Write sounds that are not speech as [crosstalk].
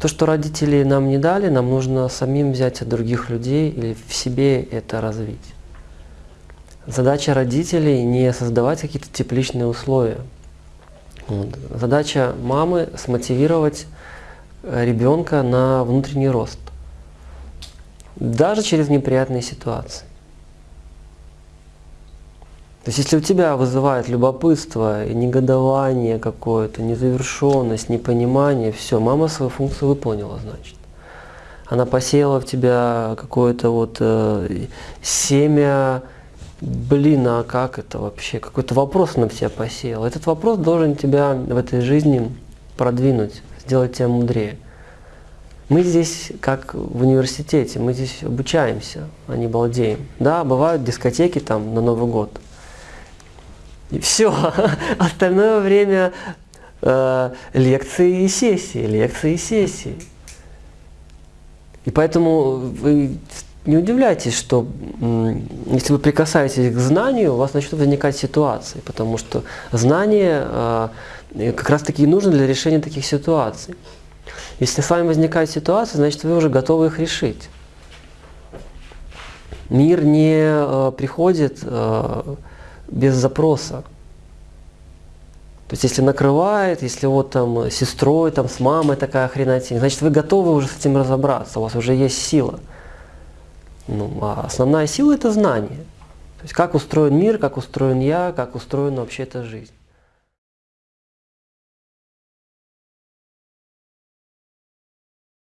То, что родители нам не дали, нам нужно самим взять от других людей или в себе это развить. Задача родителей не создавать какие-то тепличные условия. Вот. Задача мамы смотивировать э, ребенка на внутренний рост. Даже через неприятные ситуации. То есть если у тебя вызывает любопытство, негодование какое-то, незавершенность, непонимание, все, мама свою функцию выполнила, значит. Она посеяла в тебя какое-то вот э, семя, блин, а как это вообще? Какой-то вопрос она в тебя посеяла. Этот вопрос должен тебя в этой жизни продвинуть, сделать тебя мудрее. Мы здесь как в университете, мы здесь обучаемся, а не балдеем. Да, бывают дискотеки там на Новый год – и все. [laughs] Остальное время э, лекции и сессии, лекции и сессии. И поэтому вы не удивляйтесь, что если вы прикасаетесь к знанию, у вас начнут возникать ситуации, потому что знание э, как раз таки и нужно для решения таких ситуаций. Если с вами возникает ситуация, значит вы уже готовы их решить. Мир не э, приходит э, без запроса. То есть если накрывает, если вот там с сестрой, там с мамой такая хренотень, значит вы готовы уже с этим разобраться, у вас уже есть сила. Ну, а основная сила это знание. То есть как устроен мир, как устроен я, как устроена вообще эта жизнь.